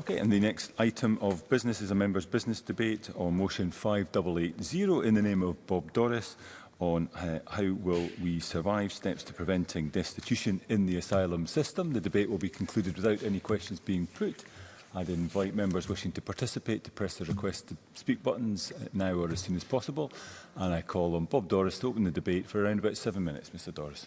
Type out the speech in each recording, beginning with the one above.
Okay, and the next item of business is a member's business debate on motion 5880 in the name of Bob Doris on uh, how will we survive steps to preventing destitution in the asylum system. The debate will be concluded without any questions being put. I'd invite members wishing to participate to press the request to speak buttons now or as soon as possible. And I call on Bob Doris to open the debate for around about seven minutes. Mr Doris.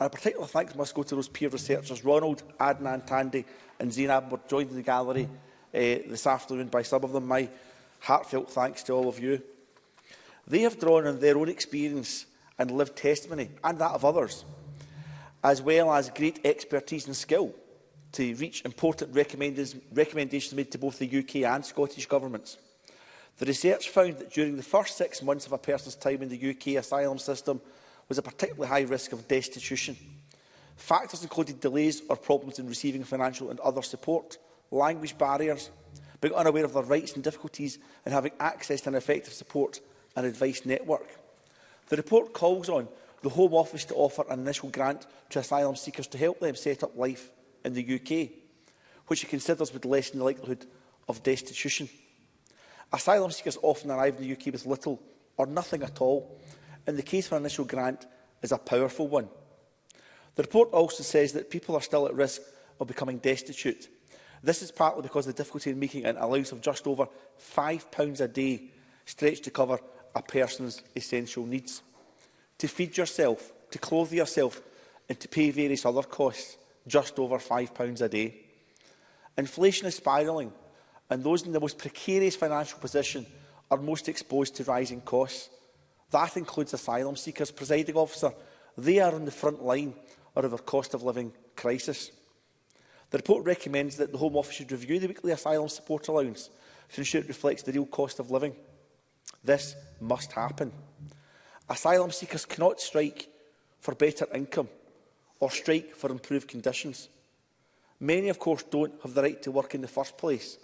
And a particular thanks must go to those peer researchers, Ronald, Adnan Tandy and Zainab were joined in the gallery uh, this afternoon by some of them. My heartfelt thanks to all of you. They have drawn on their own experience and lived testimony, and that of others, as well as great expertise and skill to reach important recommendations made to both the UK and Scottish governments. The research found that during the first six months of a person's time in the UK asylum system was a particularly high risk of destitution. Factors included delays or problems in receiving financial and other support, language barriers, being unaware of their rights and difficulties in having access to an effective support and advice network. The report calls on the Home Office to offer an initial grant to asylum seekers to help them set up life in the UK, which it considers would lessen the likelihood of destitution. Asylum seekers often arrive in the UK with little or nothing at all, and the case for an initial grant is a powerful one. The report also says that people are still at risk of becoming destitute. This is partly because of the difficulty in making an allowance of just over £5 a day stretched to cover a person's essential needs. To feed yourself, to clothe yourself and to pay various other costs, just over £5 a day. Inflation is spiralling and those in the most precarious financial position are most exposed to rising costs. That includes asylum seekers. Presiding officer, they are on the front line of our cost of living crisis. The report recommends that the Home Office should review the weekly asylum support allowance to ensure it reflects the real cost of living. This must happen. Asylum seekers cannot strike for better income or strike for improved conditions. Many, of course, don't have the right to work in the first place,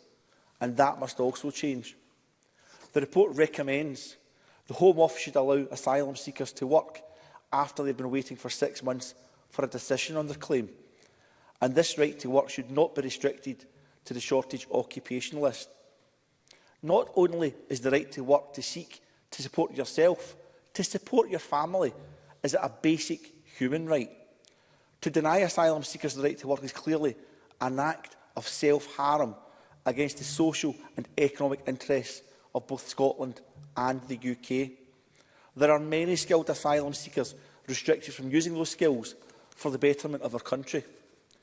and that must also change. The report recommends the Home Office should allow asylum seekers to work after they've been waiting for six months for a decision on their claim, and this right to work should not be restricted to the shortage occupation list. Not only is the right to work to seek to support yourself, to support your family is it a basic human right. To deny asylum seekers the right to work is clearly an act of self-harm against the social and economic interests of both Scotland and the UK. There are many skilled asylum seekers restricted from using those skills for the betterment of our country.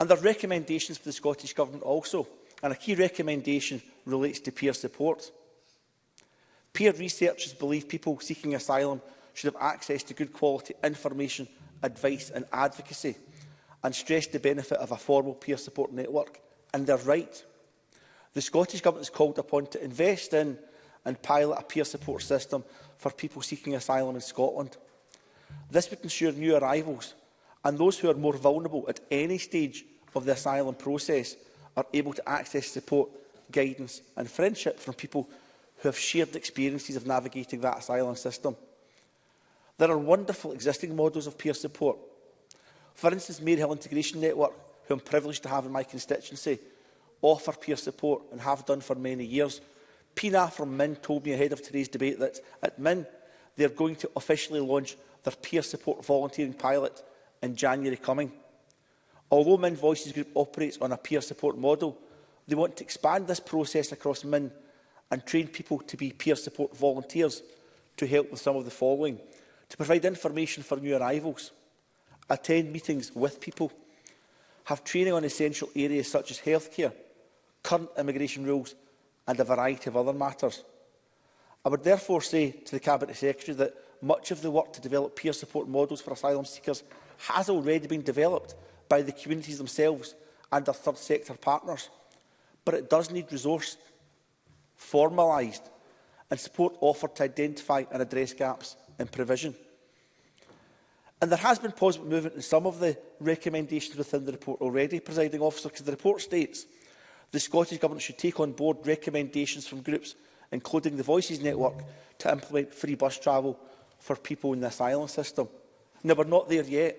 And there are recommendations for the Scottish Government also. And a key recommendation relates to peer support. Peer researchers believe people seeking asylum should have access to good quality information, advice and advocacy and stress the benefit of a formal peer support network, and they're right. The Scottish Government is called upon to invest in and pilot a peer support system for people seeking asylum in Scotland. This would ensure new arrivals and those who are more vulnerable at any stage of the asylum process are able to access support guidance and friendship from people who have shared experiences of navigating that asylum system. There are wonderful existing models of peer support. For instance, Maryhill Integration Network, who I'm privileged to have in my constituency, offer peer support and have done for many years. Pina from Min told me ahead of today's debate that at Min, they're going to officially launch their peer support volunteering pilot in January coming. Although Min Voices Group operates on a peer support model, They want to expand this process across MIN and train people to be peer support volunteers to help with some of the following. To provide information for new arrivals, attend meetings with people, have training on essential areas such as healthcare, current immigration rules and a variety of other matters. I would therefore say to the Cabinet Secretary that much of the work to develop peer support models for asylum seekers has already been developed by the communities themselves and their third sector partners but it does need resource formalised and support offered to identify and address gaps in provision. And there has been positive movement in some of the recommendations within the report already, presiding officer, because the report states the Scottish Government should take on board recommendations from groups, including the Voices Network, to implement free bus travel for people in the asylum system. Now, we're not there yet,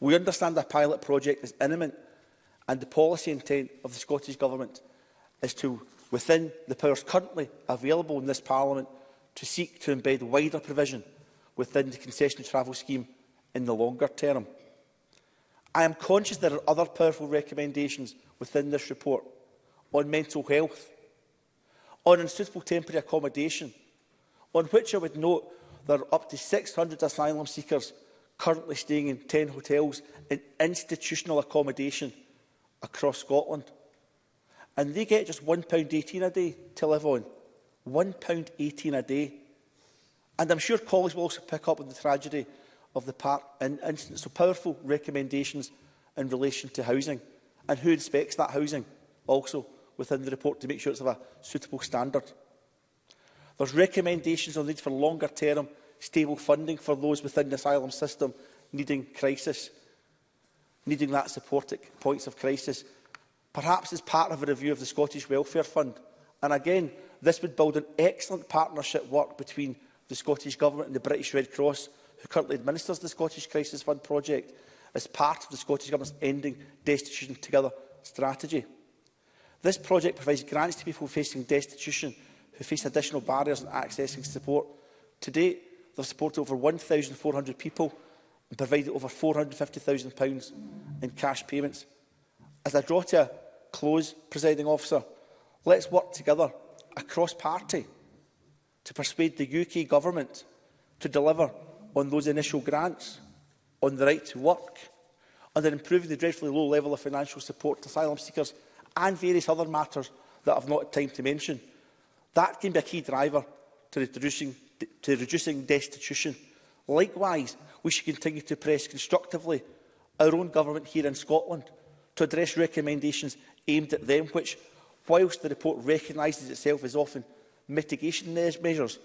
We understand the pilot project is imminent and the policy intent of the Scottish Government is to, within the powers currently available in this Parliament, to seek to embed wider provision within the concession travel scheme in the longer term. I am conscious there are other powerful recommendations within this report on mental health, on unsuitable temporary accommodation, on which I would note there are up to 600 asylum seekers currently staying in 10 hotels in institutional accommodation across Scotland and they get just £1.18 a day to live on. £1.18 a day. And I'm sure colleagues will also pick up on the tragedy of the park in incident. So powerful recommendations in relation to housing and who inspects that housing also within the report to make sure it's of a suitable standard. There's recommendations on the need for longer term stable funding for those within the asylum system needing crisis, needing that support at points of crisis perhaps as part of a review of the Scottish Welfare Fund. And again, this would build an excellent partnership work between the Scottish Government and the British Red Cross, who currently administers the Scottish Crisis Fund project, as part of the Scottish Government's Ending Destitution Together strategy. This project provides grants to people facing destitution who face additional barriers in accessing support. To date, they've supported over 1,400 people and provided over £450,000 in cash payments. As I draw to close, presiding officer. Let's work together across party to persuade the UK government to deliver on those initial grants, on the right to work, and on improving the dreadfully low level of financial support to asylum seekers and various other matters that I've not had time to mention. That can be a key driver to reducing, to reducing destitution. Likewise, we should continue to press constructively our own government here in Scotland to address recommendations aimed at them, which, whilst the report recognises itself as often mitigation measures,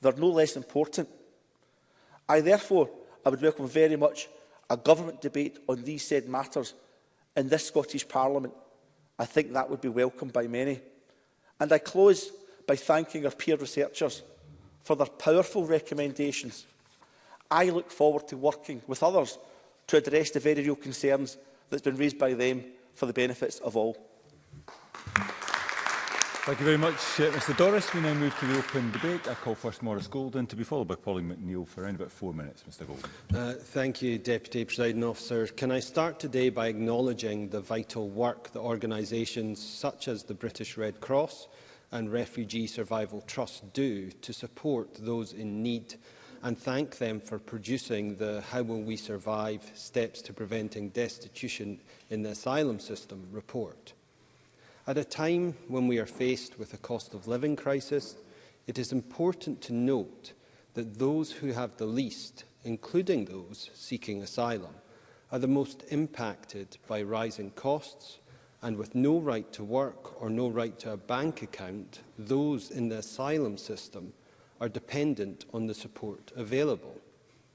they are no less important. I therefore I would welcome very much a government debate on these said matters in this Scottish Parliament. I think that would be welcomed by many. And I close by thanking our peer researchers for their powerful recommendations. I look forward to working with others to address the very real concerns that's been raised by them for the benefits of all. Thank you very much, uh, Mr Doris. We now move to the open debate. I call first Morris Golden to be followed by Pauline McNeill for around about four minutes. Mr Golden. Uh, thank you, Deputy Presiding Officer. Can I start today by acknowledging the vital work that organisations such as the British Red Cross and Refugee Survival Trust do to support those in need and thank them for producing the How Will We Survive Steps to Preventing Destitution in the Asylum System report. At a time when we are faced with a cost of living crisis, it is important to note that those who have the least, including those seeking asylum, are the most impacted by rising costs and with no right to work or no right to a bank account, those in the asylum system are dependent on the support available.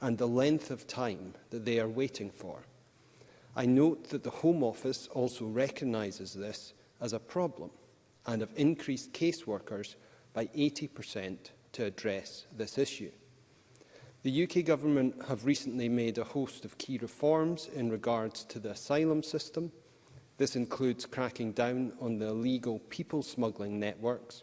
and the length of time that they are waiting for. I note that the Home Office also recognises this as a problem and have increased caseworkers by 80% to address this issue. The UK Government have recently made a host of key reforms in regards to the asylum system. This includes cracking down on the illegal people smuggling networks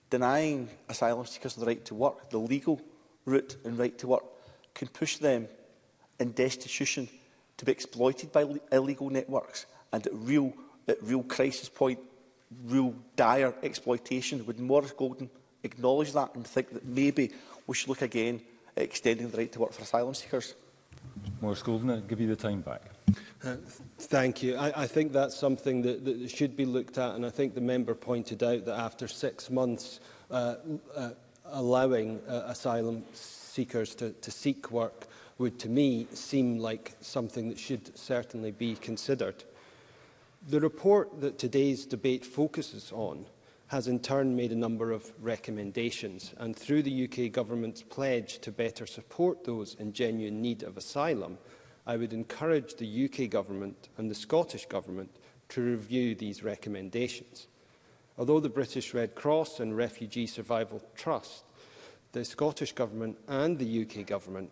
denying asylum seekers the right to work, the legal route and right to work, can push them in destitution to be exploited by illegal networks and at real, at real crisis point, real dire exploitation. Would Maurice Golden acknowledge that and think that maybe we should look again at extending the right to work for asylum seekers? Maurice Golden, I'll give you the time back. Uh, thank you. I, I think that's something that, that should be looked at, and I think the member pointed out that after six months uh, uh, allowing uh, asylum seekers to, to seek work would to me seem like something that should certainly be considered. The report that today's debate focuses on has in turn made a number of recommendations and through the UK government's pledge to better support those in genuine need of asylum, I would encourage the UK government and the Scottish government to review these recommendations. Although the British Red Cross and Refugee Survival Trust, the Scottish government and the UK government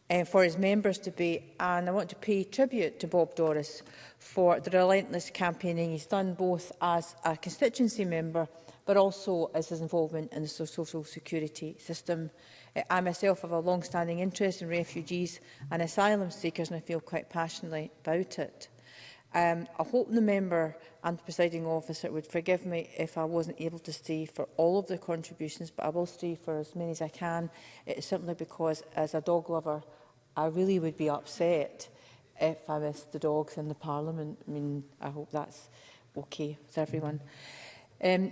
uh, for his members to be. And I want to pay tribute to Bob Doris for the relentless campaigning he's done both as a constituency member but also as his involvement in the social security system. Eh, I myself have a long-standing interest in refugees and asylum seekers and I feel quite passionately about it. Um, I hope the member and the presiding officer would forgive me if I wasn't able to stay for all of the contributions, but I will stay for as many as I can. It's eh, simply because, as a dog lover, I really would be upset if I was the dogs in the Parliament. I mean, I hope that's okay with everyone. Um,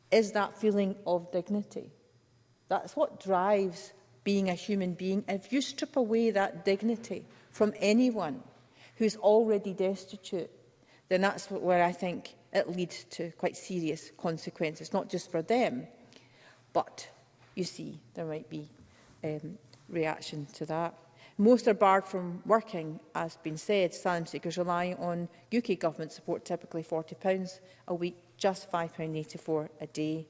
is that feeling of dignity. That's what drives being a human being. If you strip away that dignity from anyone who's already destitute, then that's where I think it leads to quite serious consequences, not just for them, but you see, there might be um, reaction to that. Most are barred from working, as been said, asylum seekers relying on UK government support, typically £40 a week just £5.84 a day.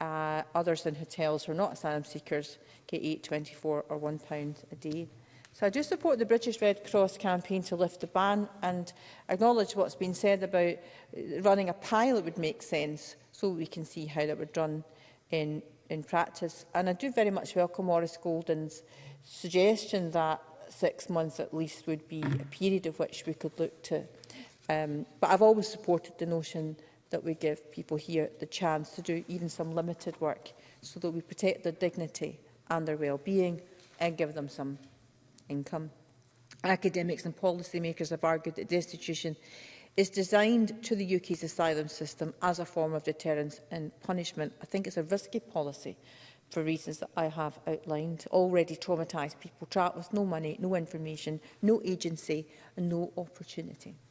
Uh, others than hotels who are not asylum seekers get £8.24 or £1 a day. So I do support the British Red Cross campaign to lift the ban and acknowledge what's been said about uh, running a pilot would make sense so we can see how that would run in, in practice. And I do very much welcome Maurice Golden's suggestion that six months at least would be a period of which we could look to. Um, but I've always supported the notion that we give people here the chance to do even some limited work so that we protect their dignity and their well-being and give them some income. Academics and policymakers have argued that destitution is designed to the UK's asylum system as a form of deterrence and punishment. I think it's a risky policy for reasons that I have outlined. Already traumatised people trapped with no money, no information, no agency and no opportunity.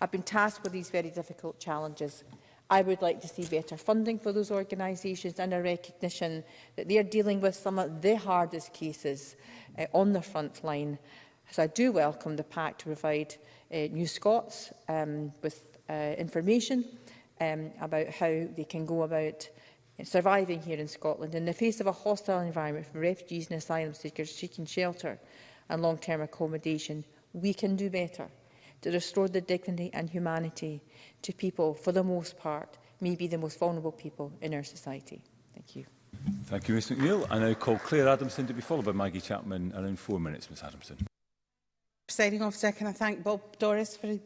have been tasked with these very difficult challenges. I would like to see better funding for those organisations and a recognition that they are dealing with some of the hardest cases uh, on the front line. So I do welcome the pact to provide uh, New Scots um, with uh, information um, about how they can go about surviving here in Scotland in the face of a hostile environment for refugees and asylum seekers seeking shelter and long-term accommodation. We can do better to restore the dignity and humanity to people, for the most part, maybe the most vulnerable people in our society. Thank you. Thank you, Ms McNeill. I now call Claire Adamson to be followed by Maggie Chapman around four minutes, Ms Adamson. Presiding officer, can I thank Bob Doris for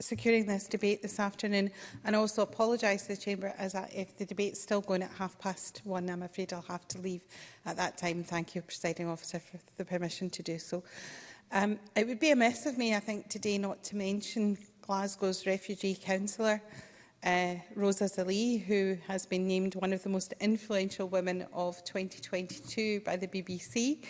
securing this debate this afternoon and also apologise to the Chamber as I, if the debate's still going at half past one, I'm afraid I'll have to leave at that time. Thank you, Presiding Officer, for the permission to do so. Um, it would be a mess of me, I think, today not to mention Glasgow's refugee councillor, uh, Rosa Zali, who has been named one of the most influential women of 2022 by the BBC.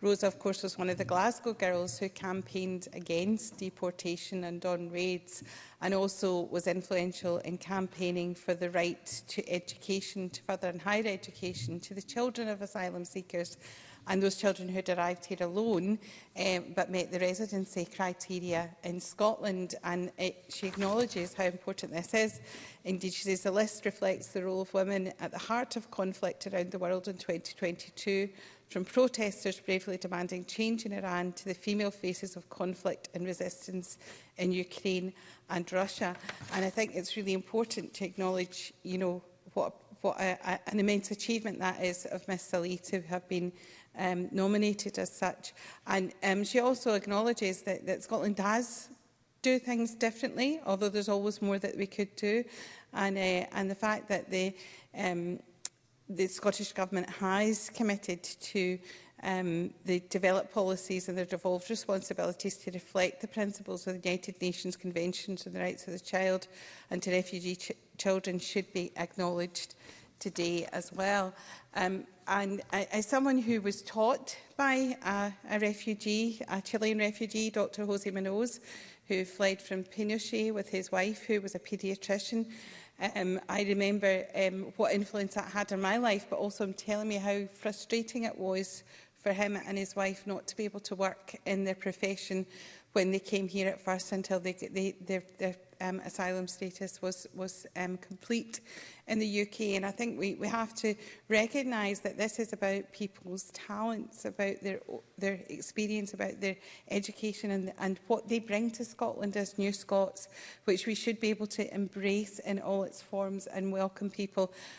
Rosa, of course, was one of the Glasgow girls who campaigned against deportation and on raids and also was influential in campaigning for the right to education, to further and higher education, to the children of asylum seekers and those children who arrived here alone um, but met the residency criteria in Scotland. And it, she acknowledges how important this is. Indeed, she says the list reflects the role of women at the heart of conflict around the world in 2022, from protesters bravely demanding change in Iran to the female faces of conflict and resistance in Ukraine and Russia. And I think it's really important to acknowledge, you know, what, what a, a, an immense achievement that is of Miss Salih to have been um, nominated as such. And um, she also acknowledges that, that Scotland does do things differently, although there's always more that we could do. And, uh, and the fact that the, um, the Scottish Government has committed to um, the developed policies and their devolved responsibilities to reflect the principles of the United Nations Conventions on the Rights of the Child and to refugee ch children should be acknowledged today as well. Um, and I, as someone who was taught by a, a refugee, a Chilean refugee, Dr Jose Minoz, who fled from Pinochet with his wife, who was a paediatrician, um, I remember um, what influence that had on my life, but also him telling me how frustrating it was for him and his wife not to be able to work in their profession when they came here at first until they, they, their, their um, asylum status was, was um, complete in the UK. And I think we, we have to recognise that this is about people's talents, about their, their experience, about their education and, and what they bring to Scotland as new Scots, which we should be able to embrace in all its forms and welcome people.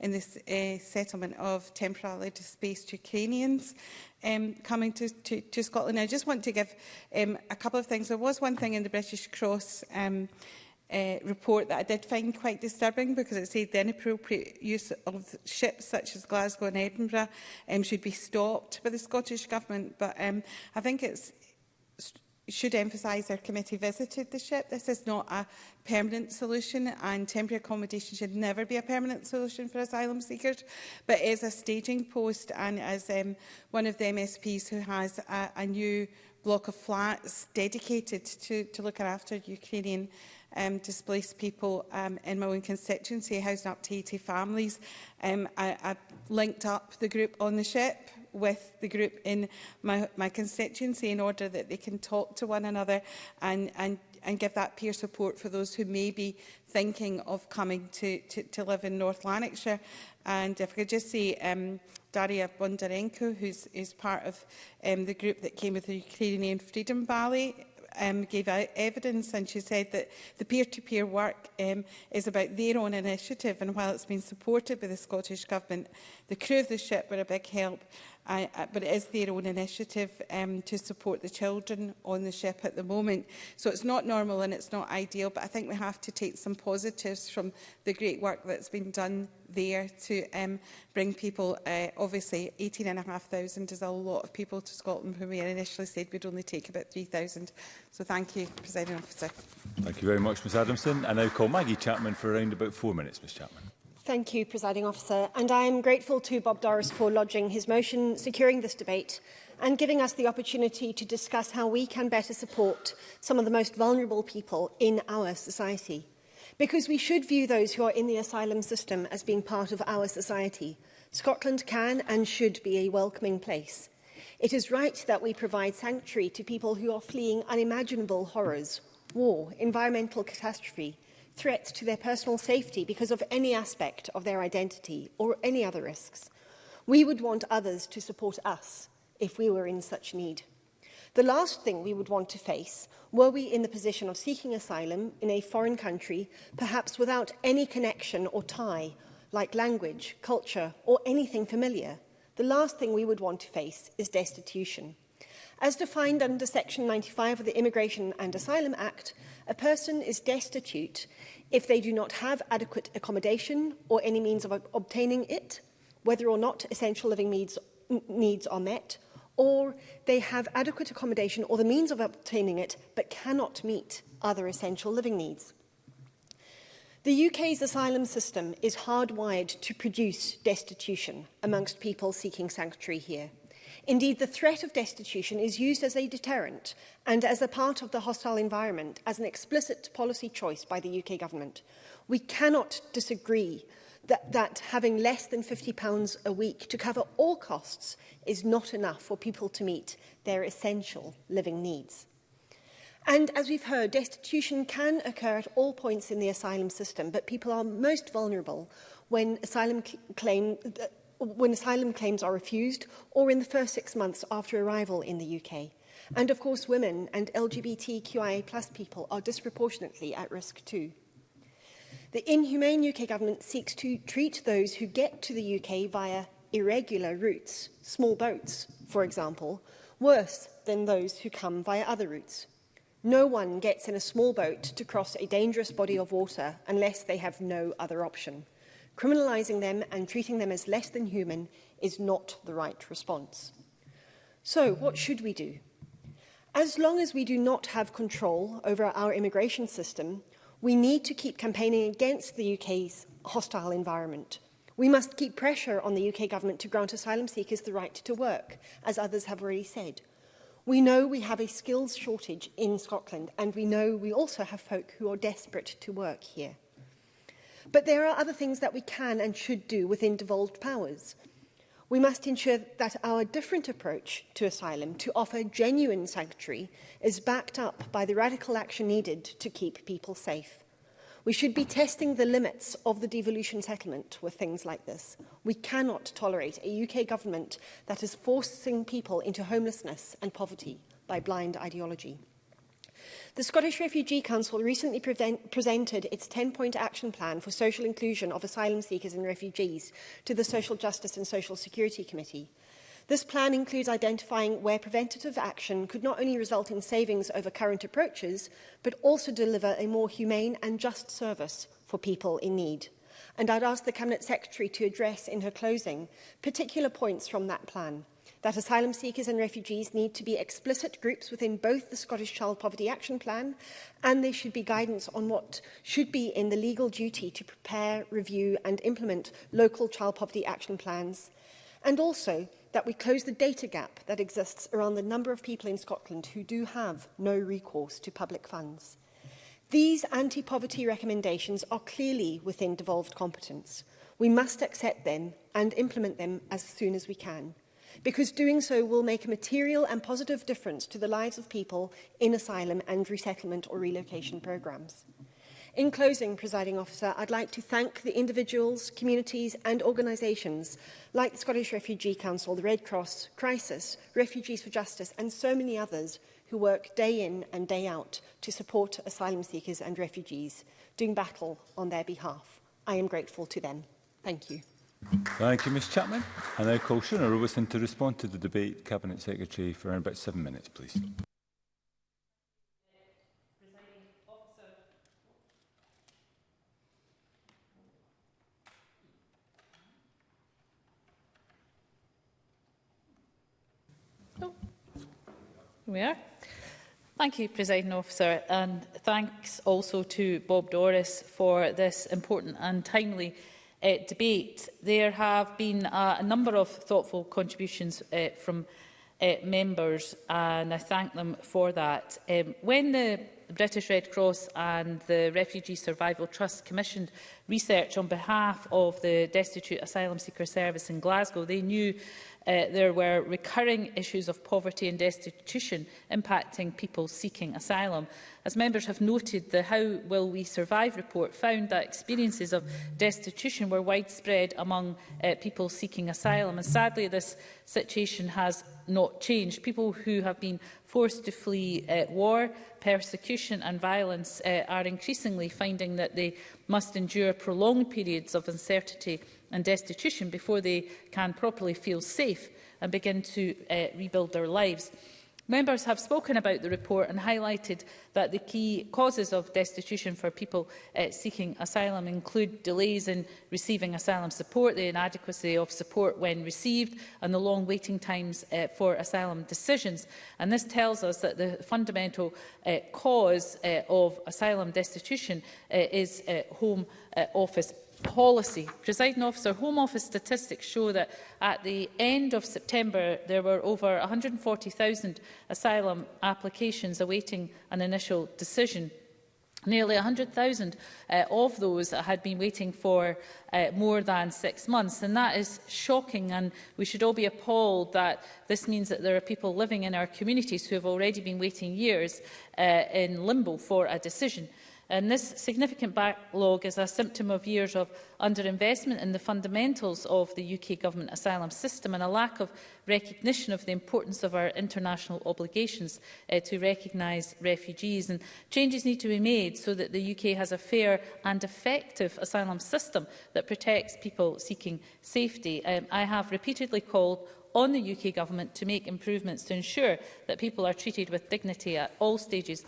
in this uh, settlement of temporarily displaced Ukrainians um, coming to, to, to Scotland. I just want to give um, a couple of things. There was one thing in the British Cross um, uh, report that I did find quite disturbing because it said the inappropriate use of ships such as Glasgow and Edinburgh um, should be stopped by the Scottish Government. But um, I think it should emphasise our committee visited the ship. This is not a permanent solution and temporary accommodation should never be a permanent solution for asylum seekers, but is a staging post and as um, one of the MSPs who has a, a new block of flats dedicated to, to looking after Ukrainian um, displaced people um, in my own constituency, housing up to 80 families. Um, I, I linked up the group on the ship with the group in my, my constituency in order that they can talk to one another and, and, and give that peer support for those who may be thinking of coming to, to, to live in North Lanarkshire. And if I could just say, um, Daria Bondarenko, who's is part of um, the group that came with the Ukrainian Freedom Valley um, gave evidence and she said that the peer-to-peer -peer work um, is about their own initiative and while it's been supported by the Scottish Government, the crew of the ship were a big help I, I, but it is their own initiative um, to support the children on the ship at the moment. So it's not normal and it's not ideal, but I think we have to take some positives from the great work that's been done there to um, bring people, uh, obviously 18,500 is a lot of people to Scotland when we initially said we'd only take about 3,000. So thank you, President Officer. Thank you very much, Ms Adamson. I now call Maggie Chapman for around about four minutes, Ms Chapman. Thank you, Presiding Officer, and I am grateful to Bob Doris for lodging his motion, securing this debate and giving us the opportunity to discuss how we can better support some of the most vulnerable people in our society. Because we should view those who are in the asylum system as being part of our society. Scotland can and should be a welcoming place. It is right that we provide sanctuary to people who are fleeing unimaginable horrors, war, environmental catastrophe, threats to their personal safety because of any aspect of their identity or any other risks. We would want others to support us if we were in such need. The last thing we would want to face were we in the position of seeking asylum in a foreign country, perhaps without any connection or tie, like language, culture, or anything familiar. The last thing we would want to face is destitution. As defined under Section 95 of the Immigration and Asylum Act, A person is destitute if they do not have adequate accommodation or any means of obtaining it, whether or not essential living needs, needs are met, or they have adequate accommodation or the means of obtaining it but cannot meet other essential living needs. The UK's asylum system is hardwired to produce destitution amongst people seeking sanctuary here. Indeed, the threat of destitution is used as a deterrent and as a part of the hostile environment, as an explicit policy choice by the UK government. We cannot disagree that, that having less than £50 a week to cover all costs is not enough for people to meet their essential living needs. And as we've heard, destitution can occur at all points in the asylum system, but people are most vulnerable when asylum claim uh, when asylum claims are refused or in the first six months after arrival in the UK. And of course, women and LGBTQIA plus people are disproportionately at risk too. The inhumane UK government seeks to treat those who get to the UK via irregular routes, small boats, for example, worse than those who come via other routes. No one gets in a small boat to cross a dangerous body of water unless they have no other option. Criminalising them and treating them as less than human is not the right response. So what should we do? As long as we do not have control over our immigration system, we need to keep campaigning against the UK's hostile environment. We must keep pressure on the UK government to grant asylum seekers the right to work, as others have already said. We know we have a skills shortage in Scotland, and we know we also have folk who are desperate to work here. But there are other things that we can and should do within devolved powers. We must ensure that our different approach to asylum to offer genuine sanctuary is backed up by the radical action needed to keep people safe. We should be testing the limits of the devolution settlement with things like this. We cannot tolerate a UK government that is forcing people into homelessness and poverty by blind ideology. The Scottish Refugee Council recently presented its 10-point action plan for social inclusion of asylum seekers and refugees to the Social Justice and Social Security Committee. This plan includes identifying where preventative action could not only result in savings over current approaches, but also deliver a more humane and just service for people in need and I'd ask the Cabinet Secretary to address in her closing particular points from that plan that asylum seekers and refugees need to be explicit groups within both the Scottish Child Poverty Action Plan and there should be guidance on what should be in the legal duty to prepare, review and implement local child poverty action plans and also that we close the data gap that exists around the number of people in Scotland who do have no recourse to public funds. These anti-poverty recommendations are clearly within devolved competence. We must accept them and implement them as soon as we can, because doing so will make a material and positive difference to the lives of people in asylum and resettlement or relocation programmes. In closing, presiding officer, I'd like to thank the individuals, communities and organisations like the Scottish Refugee Council, the Red Cross, Crisis, Refugees for Justice and so many others who work day in and day out to support asylum seekers and refugees, doing battle on their behalf. I am grateful to them. Thank you. Thank you, Ms Chapman. I now call Shona Robeson to respond to the debate. Cabinet Secretary for around about seven minutes, please. We are. Thank you, Presiding Officer, and thanks also to Bob Doris for this important and timely uh, debate. There have been a number of thoughtful contributions uh, from uh, members, and I thank them for that. Um, when the The British Red Cross and the Refugee Survival Trust commissioned research on behalf of the Destitute Asylum Seeker Service in Glasgow. They knew uh, there were recurring issues of poverty and destitution impacting people seeking asylum. As members have noted, the How Will We Survive report found that experiences of destitution were widespread among uh, people seeking asylum. And sadly, this situation has not changed. People who have been forced to flee uh, war, persecution and violence uh, are increasingly finding that they must endure prolonged periods of uncertainty and destitution before they can properly feel safe and begin to uh, rebuild their lives. Members have spoken about the report and highlighted that the key causes of destitution for people uh, seeking asylum include delays in receiving asylum support, the inadequacy of support when received and the long waiting times uh, for asylum decisions. And this tells us that the fundamental uh, cause uh, of asylum destitution uh, is uh, home uh, office policy. Presiding officer, Home Office statistics show that at the end of September there were over 140,000 asylum applications awaiting an initial decision. Nearly 100,000 uh, of those had been waiting for uh, more than six months. And that is shocking and we should all be appalled that this means that there are people living in our communities who have already been waiting years uh, in limbo for a decision. Uh, And this significant backlog is a symptom of years of underinvestment in the fundamentals of the UK government asylum system and a lack of recognition of the importance of our international obligations uh, to recognise refugees. And changes need to be made so that the UK has a fair and effective asylum system that protects people seeking safety. Um, I have repeatedly called on the UK Government to make improvements to ensure that people are treated with dignity at all stages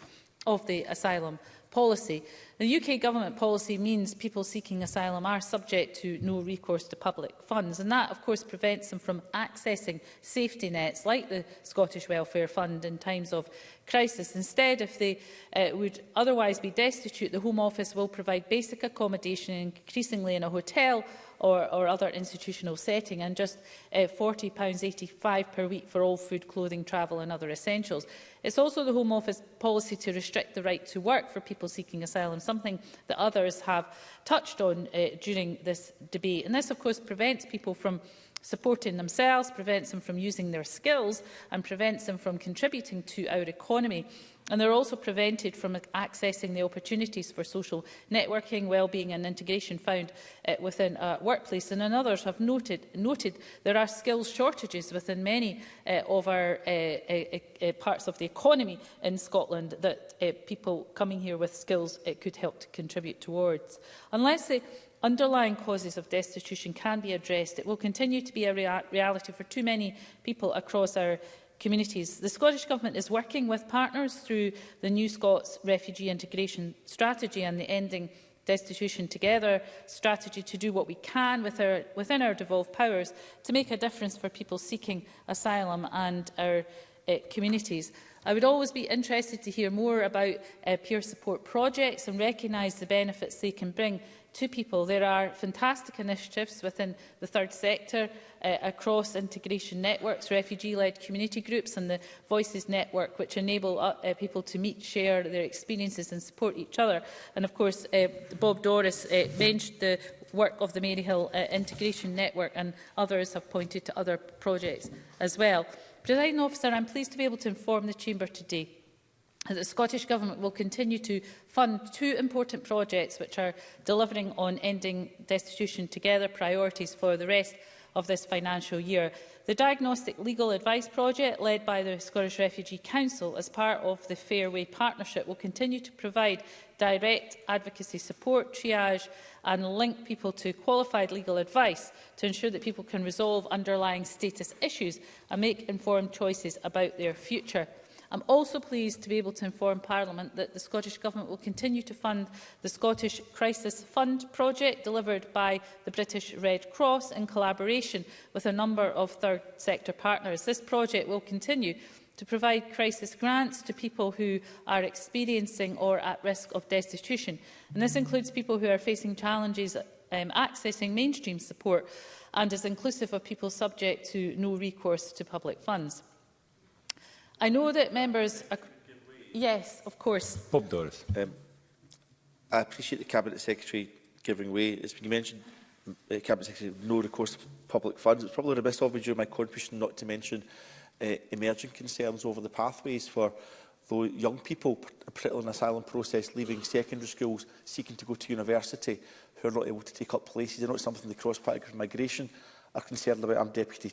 of the asylum policy. The UK government policy means people seeking asylum are subject to no recourse to public funds and that of course prevents them from accessing safety nets like the Scottish Welfare Fund in times of crisis. Instead, if they uh, would otherwise be destitute, the Home Office will provide basic accommodation increasingly in a hotel or, or other institutional setting and just uh, £40.85 per week for all food, clothing, travel and other essentials. It's also the Home Office policy to restrict the right to work for people seeking asylum, something that others have touched on uh, during this debate. And this, of course, prevents people from supporting themselves, prevents them from using their skills and prevents them from contributing to our economy. And they're also prevented from accessing the opportunities for social networking, well-being and integration found uh, within a workplace. And, others have noted, noted there are skills shortages within many uh, of our uh, uh, uh, parts of the economy in Scotland that uh, people coming here with skills uh, could help to contribute towards. Unless they underlying causes of destitution can be addressed. It will continue to be a rea reality for too many people across our communities. The Scottish Government is working with partners through the New Scots Refugee Integration Strategy and the Ending Destitution Together strategy to do what we can with our, within our devolved powers to make a difference for people seeking asylum and our uh, communities. I would always be interested to hear more about uh, peer support projects and recognise the benefits they can bring to people. There are fantastic initiatives within the third sector uh, across integration networks, refugee-led community groups and the Voices network, which enable uh, uh, people to meet, share their experiences and support each other. And of course, uh, Bob Doris uh, mentioned the work of the Maryhill uh, Integration Network and others have pointed to other projects as well. Presiding officer, I'm pleased to be able to inform the Chamber today The Scottish Government will continue to fund two important projects which are delivering on ending destitution together priorities for the rest of this financial year. The Diagnostic Legal Advice Project, led by the Scottish Refugee Council as part of the Fairway Partnership, will continue to provide direct advocacy support, triage and link people to qualified legal advice to ensure that people can resolve underlying status issues and make informed choices about their future. I'm also pleased to be able to inform Parliament that the Scottish Government will continue to fund the Scottish Crisis Fund project delivered by the British Red Cross in collaboration with a number of third sector partners. This project will continue to provide crisis grants to people who are experiencing or at risk of destitution. And this includes people who are facing challenges um, accessing mainstream support and is inclusive of people subject to no recourse to public funds. I know that members... Are... Yes, of course. Bob Doris. Um, I appreciate the Cabinet Secretary giving way. It's been mentioned, the uh, Cabinet Secretary, no recourse to public funds. It's probably best of me during my contribution not to mention uh, emerging concerns over the pathways for though young people, particularly in the asylum process, leaving secondary schools, seeking to go to university, who are not able to take up places. I know it's something the cross-party migration are concerned about. I'm deputy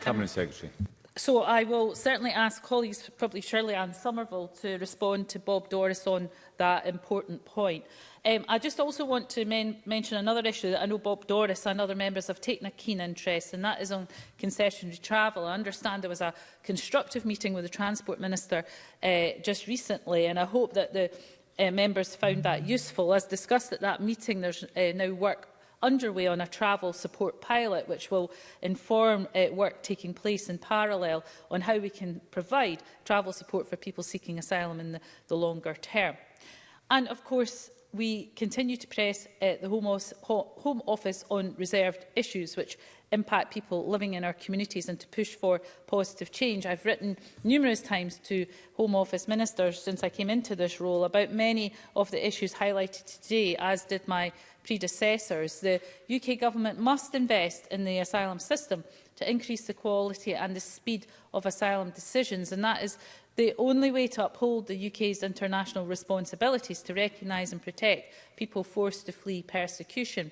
Cabinet Secretary. So I will certainly ask colleagues, probably Shirley and Somerville, to respond to Bob Doris on that important point. Um, I just also want to men mention another issue that I know Bob Doris and other members have taken a keen interest and that is on concessionary travel. I understand there was a constructive meeting with the Transport Minister uh, just recently, and I hope that the uh, members found that useful. As discussed at that meeting, there's uh, now work underway on a travel support pilot, which will inform uh, work taking place in parallel on how we can provide travel support for people seeking asylum in the, the longer term. And of course, we continue to press uh, the Home, Home Office on reserved issues which impact people living in our communities and to push for positive change. I've written numerous times to Home Office Ministers since I came into this role about many of the issues highlighted today, as did my predecessors, the UK Government must invest in the asylum system to increase the quality and the speed of asylum decisions. And that is the only way to uphold the UK's international responsibilities to recognise and protect people forced to flee persecution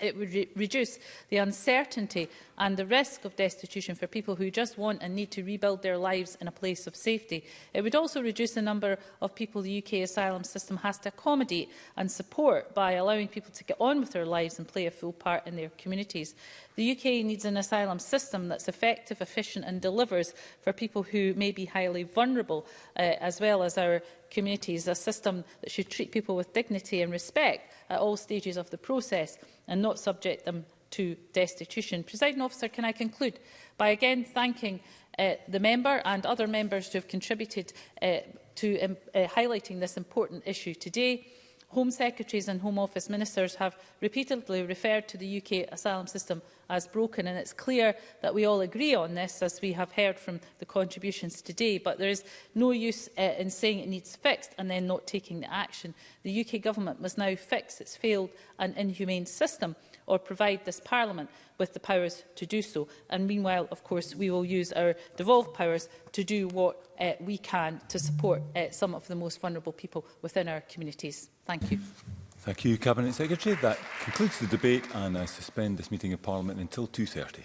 it would re reduce the uncertainty and the risk of destitution for people who just want and need to rebuild their lives in a place of safety. It would also reduce the number of people the UK asylum system has to accommodate and support by allowing people to get on with their lives and play a full part in their communities. The UK needs an asylum system that's effective, efficient and delivers for people who may be highly vulnerable, uh, as well as our communities, a system that should treat people with dignity and respect at all stages of the process and not subject them to destitution. Presiding officer, can I conclude by again thanking uh, the member and other members who have contributed uh, to um, uh, highlighting this important issue today. Home Secretaries and Home Office Ministers have repeatedly referred to the UK asylum system as broken and it's clear that we all agree on this as we have heard from the contributions today but there is no use uh, in saying it needs fixed and then not taking the action. The UK government must now fix its failed and inhumane system or provide this Parliament with the powers to do so. And meanwhile, of course, we will use our devolved powers to do what uh, we can to support uh, some of the most vulnerable people within our communities. Thank you. Thank you, Cabinet Secretary. That concludes the debate and I suspend this meeting of Parliament until 2.30.